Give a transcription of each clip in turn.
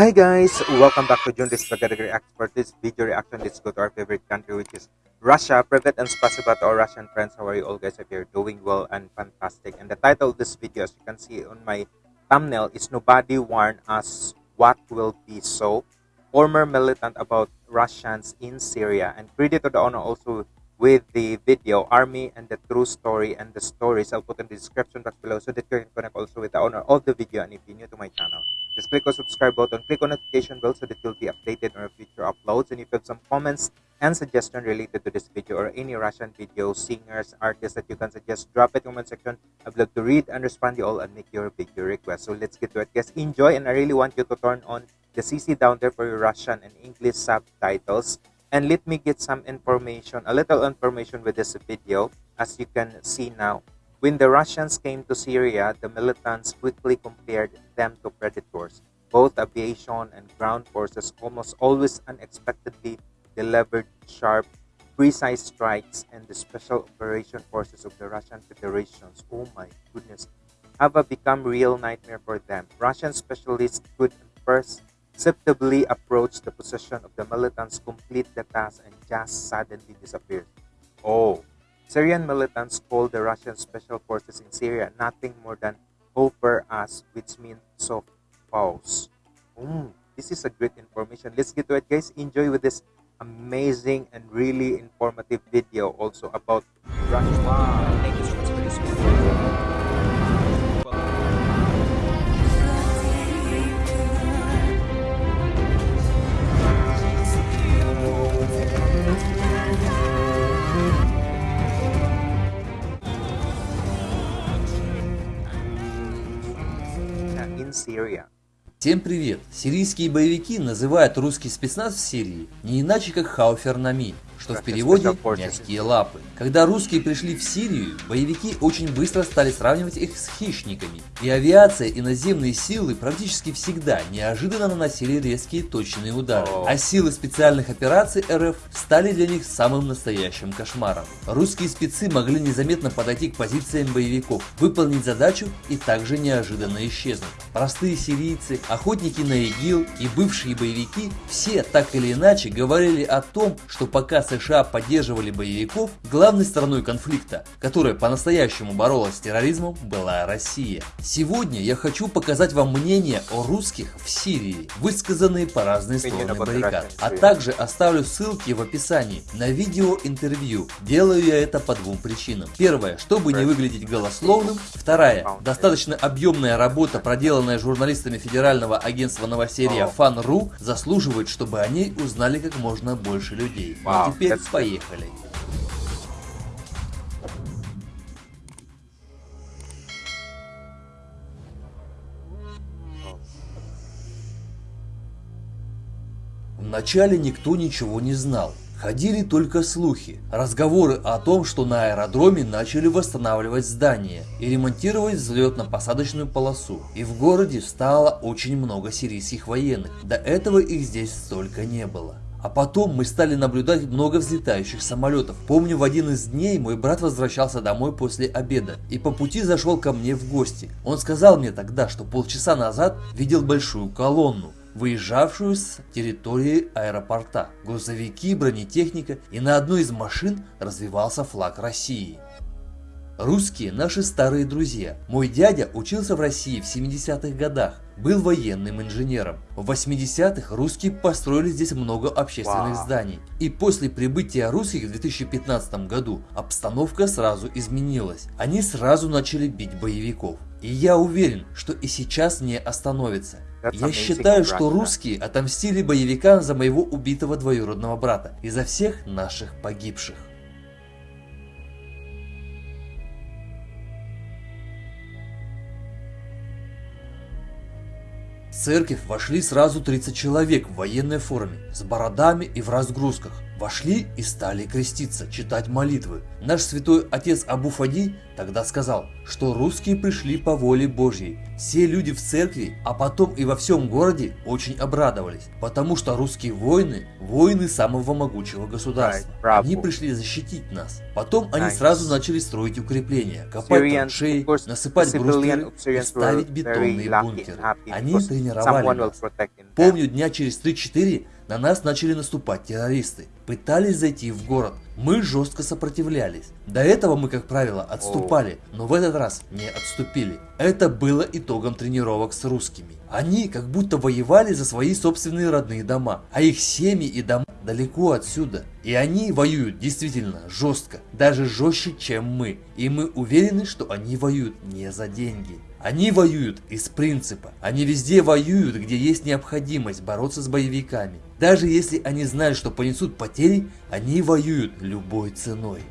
Hi guys, welcome back to this Spaghetti React. For this video reaction, let's go to our favorite country which is Russia. Privet and spasiba to our Russian friends. How are you all guys? If you're doing well and fantastic. And the title of this video, as you can see on my thumbnail, is Nobody Warned Us What Will Be So. Former militant about Russians in Syria. And credit to the owner also with the video, Army and the True Story and the stories. I'll put in the description box below so that you can connect also with the owner of the video. And if you're new to my channel, just click on subscribe button, click on notification bell so that you'll be updated on future uploads. And if you have some comments and suggestion related to this video or any Russian video, singers, artists that you can suggest, drop it in the comment section. I'd love to read and respond to you all and make your video request. So let's get to it, guys. Enjoy, and I really want you to turn on the CC down there for your Russian and English subtitles. And let me get some information, a little information with this video. As you can see now, when the Russians came to Syria, the militants quickly compared them to predators. Both aviation and ground forces almost always unexpectedly delivered sharp, precise strikes, and the special operation forces of the Russian Federations, oh my goodness, have become real nightmare for them. Russian specialists could perceptibly approach the position of the militants, complete the task, and just suddenly disappear. Oh, Syrian militants called the Russian special forces in Syria nothing more than over Us, which means soft paws. Mm, this is a great information. Let's get to it, guys. Enjoy with this amazing and really informative video also about Russia. Wow. Всем привет! Сирийские боевики называют русский спецназ в Сирии не иначе как Хауфернами, что в переводе «мягкие лапы». Когда русские пришли в Сирию, боевики очень быстро стали сравнивать их с хищниками. И авиация, и наземные силы практически всегда неожиданно наносили резкие точные удары. А силы специальных операций РФ стали для них самым настоящим кошмаром. Русские спецы могли незаметно подойти к позициям боевиков, выполнить задачу и также неожиданно исчезнуть. Простые сирийцы, охотники на ИГИЛ и бывшие боевики все так или иначе говорили о том, что пока США поддерживали боевиков, главной стороной конфликта, которая по-настоящему боролась с терроризмом, была Россия. Сегодня я хочу показать вам мнение о русских в Сирии, высказанные по разные стороны баррикад, а также оставлю ссылки в описании на видео-интервью. Делаю я это по двум причинам. Первое, чтобы не выглядеть голословным. Вторая, достаточно объемная работа, проделанная журналистами Федерального агентства новосерия Фан.ру, заслуживает, чтобы о ней узнали как можно больше людей. А теперь поехали. Вначале никто ничего не знал. Ходили только слухи, разговоры о том, что на аэродроме начали восстанавливать здание и ремонтировать взлетно-посадочную полосу. И в городе стало очень много сирийских военных, до этого их здесь столько не было. А потом мы стали наблюдать много взлетающих самолетов. Помню, в один из дней мой брат возвращался домой после обеда и по пути зашел ко мне в гости. Он сказал мне тогда, что полчаса назад видел большую колонну выезжавшую с территории аэропорта. Грузовики, бронетехника и на одной из машин развивался флаг России. Русские – наши старые друзья. Мой дядя учился в России в 70-х годах, был военным инженером. В 80-х русские построили здесь много общественных wow. зданий. И после прибытия русских в 2015 году обстановка сразу изменилась. Они сразу начали бить боевиков. И я уверен, что и сейчас не остановится. Я считаю, что русские отомстили боевикам за моего убитого двоюродного брата и за всех наших погибших. В церковь вошли сразу 30 человек в военной форме, с бородами и в разгрузках. Вошли и стали креститься, читать молитвы. Наш святой отец Абу Фади тогда сказал, что русские пришли по воле Божьей. Все люди в церкви, а потом и во всем городе очень обрадовались, потому что русские воины – воины самого могучего государства. Они пришли защитить нас. Потом они сразу начали строить укрепления, копать траншеи, насыпать брустверы и ставить бетонные бункеры. Они тренировали нас. Помню, дня через 3-4 на нас начали наступать террористы. Пытались зайти в город. Мы жестко сопротивлялись. До этого мы, как правило, отступали, но в этот раз не отступили. Это было итогом тренировок с русскими. Они как будто воевали за свои собственные родные дома, а их семьи и дома далеко отсюда. И они воюют действительно жестко, даже жестче, чем мы. И мы уверены, что они воюют не за деньги. Они воюют из принципа. Они везде воюют, где есть необходимость бороться с боевиками. Даже если они знают, что понесут потери, они воюют любой ценой.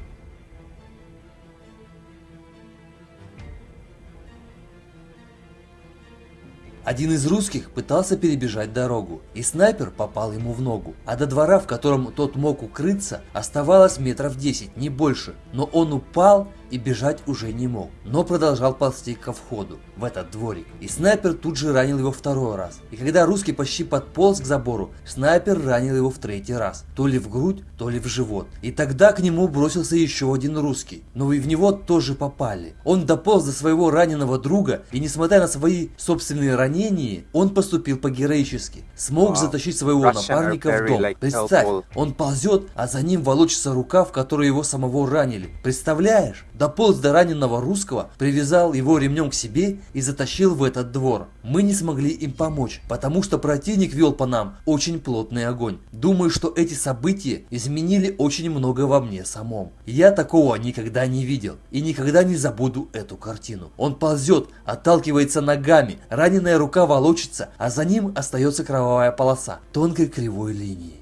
Один из русских пытался перебежать дорогу, и снайпер попал ему в ногу, а до двора, в котором тот мог укрыться, оставалось метров 10, не больше, но он упал и бежать уже не мог, но продолжал ползти ко входу в этот дворик. И снайпер тут же ранил его второй раз. И когда русский почти подполз к забору, снайпер ранил его в третий раз, то ли в грудь, то ли в живот. И тогда к нему бросился еще один русский, но и в него тоже попали. Он дополз до своего раненого друга, и несмотря на свои собственные ранения, он поступил по-героически. Смог затащить своего напарника в дом. Представь, он ползет, а за ним волочится рука, в которой его самого ранили. Представляешь? Дополз до раненого русского, привязал его ремнем к себе и затащил в этот двор. Мы не смогли им помочь, потому что противник вел по нам очень плотный огонь. Думаю, что эти события изменили очень много во мне самом. Я такого никогда не видел и никогда не забуду эту картину. Он ползет, отталкивается ногами, раненая рука волочится, а за ним остается кровавая полоса тонкой кривой линии.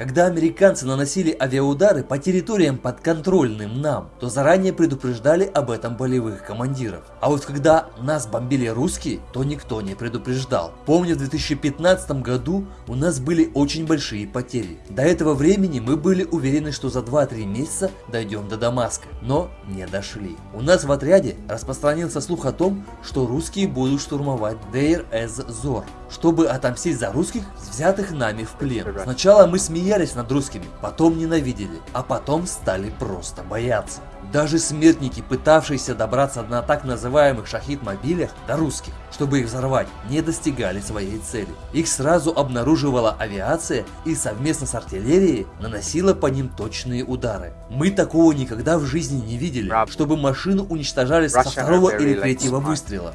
Когда американцы наносили авиаудары по территориям подконтрольным нам, то заранее предупреждали об этом полевых командиров. А вот когда нас бомбили русские, то никто не предупреждал. Помню, в 2015 году у нас были очень большие потери. До этого времени мы были уверены, что за 2-3 месяца дойдем до Дамаска, но не дошли. У нас в отряде распространился слух о том, что русские будут штурмовать Дейр-эз-Зор, чтобы отомстить за русских, взятых нами в плен. Сначала мы смеялись смеялись над русскими, потом ненавидели, а потом стали просто бояться. Даже смертники, пытавшиеся добраться на так называемых шахид-мобилях до русских, чтобы их взорвать, не достигали своей цели. Их сразу обнаруживала авиация и совместно с артиллерией наносила по ним точные удары. Мы такого никогда в жизни не видели, чтобы машину уничтожали со второго или третьего выстрела.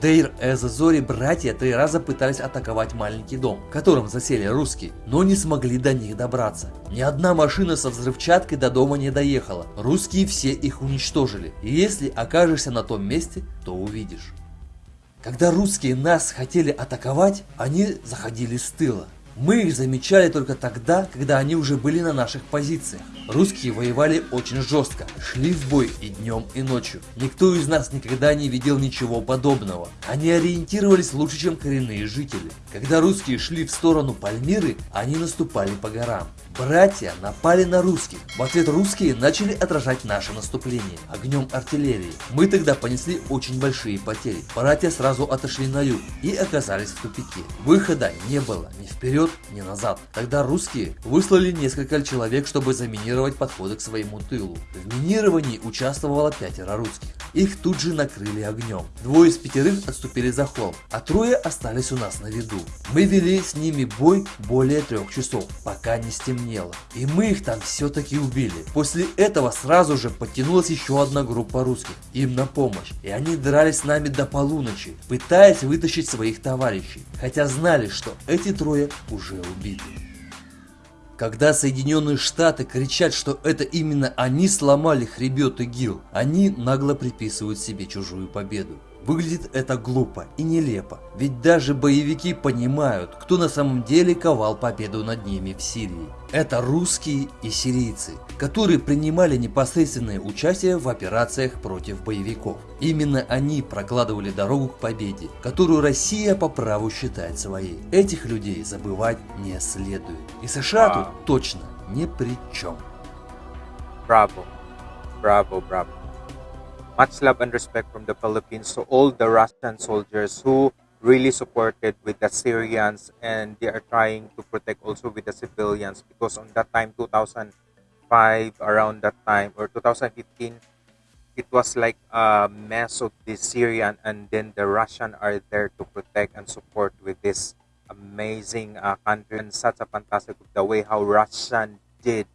В Дейр-эз-Зоре братья три раза пытались атаковать маленький дом, в котором засели русские, но не смогли до них добраться. Ни одна машина со взрывчаткой до дома не доехала, русские все их уничтожили, и если окажешься на том месте, то увидишь. Когда русские нас хотели атаковать, они заходили с тыла. Мы их замечали только тогда, когда они уже были на наших позициях. Русские воевали очень жестко, шли в бой и днем, и ночью. Никто из нас никогда не видел ничего подобного. Они ориентировались лучше, чем коренные жители. Когда русские шли в сторону Пальмиры, они наступали по горам. Братья напали на русских. В ответ русские начали отражать наше наступление огнем артиллерии. Мы тогда понесли очень большие потери. Братья сразу отошли на юг и оказались в тупике. Выхода не было ни вперед, ни назад. Тогда русские выслали несколько человек, чтобы заминировать подходы к своему тылу. В минировании участвовало пятеро русских. Их тут же накрыли огнем. Двое из пятерых отступили за холм, а трое остались у нас на виду. Мы вели с ними бой более трех часов, пока не стемнело. И мы их там все-таки убили. После этого сразу же подтянулась еще одна группа русских, им на помощь. И они дрались с нами до полуночи, пытаясь вытащить своих товарищей. Хотя знали, что эти трое уже убиты. Когда Соединенные Штаты кричат, что это именно они сломали хребет ИГИЛ, они нагло приписывают себе чужую победу. Выглядит это глупо и нелепо, ведь даже боевики понимают, кто на самом деле ковал победу над ними в Сирии. Это русские и сирийцы, которые принимали непосредственное участие в операциях против боевиков. Именно они прокладывали дорогу к победе, которую Россия по праву считает своей. Этих людей забывать не следует. И США тут точно ни при чем. Браво, браво, браво. Much love and respect from the Philippines to all the Russian soldiers who really supported with the Syrians and they are trying to protect also with the civilians because on that time 2005 around that time or 2015 it was like a mess of the Syrian and then the Russian are there to protect and support with this amazing uh, country and such a fantastic the way how Russian did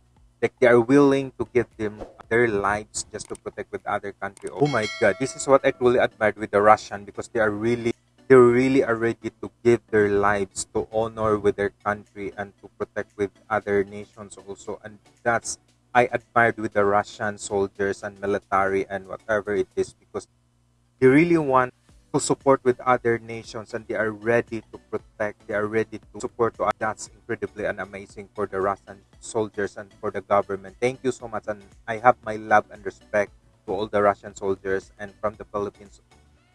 like they are willing to give them their lives just to protect with other country. Oh my god, this is what I truly admired with the Russian because they are really they really are ready to give their lives to honor with their country and to protect with other nations also. And that's I admired with the Russian soldiers and military and whatever it is because they really want to support with other nations and they are ready to protect they are ready to support to that's incredibly and amazing for the russian soldiers and for the government. Thank you so much and i have my love and respect to all the russian soldiers and from the philippines.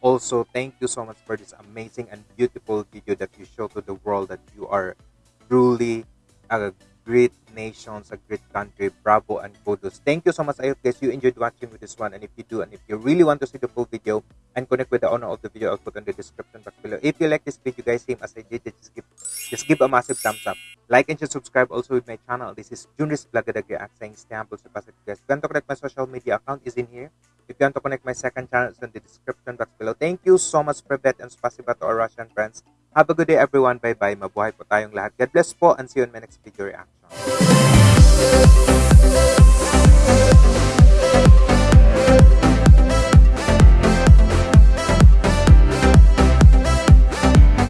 Also thank you so much for this amazing and beautiful video that you show to the world that you are truly a great nations, a great country. Bravo and kudos. Thank you so much. I hope guys you enjoyed watching with this one. And if you do, and if you really want to see the full video and connect with the owner of the video, I'll put in the description box below. If you like this video, guys, same as I did, just give just give a massive thumbs up. Like and just subscribe also with my channel. This is Junris Blagadag React saying stay humble, so guys. If you want to connect my social media account is in here. If you want to connect my second channel, it's in the description box below. Thank you so much, Privet, and spasiba to our Russian friends. Have a good day, everyone. Bye-bye. Mabuhay po tayong lahat. God bless po, and see you in my next video reaction. Thank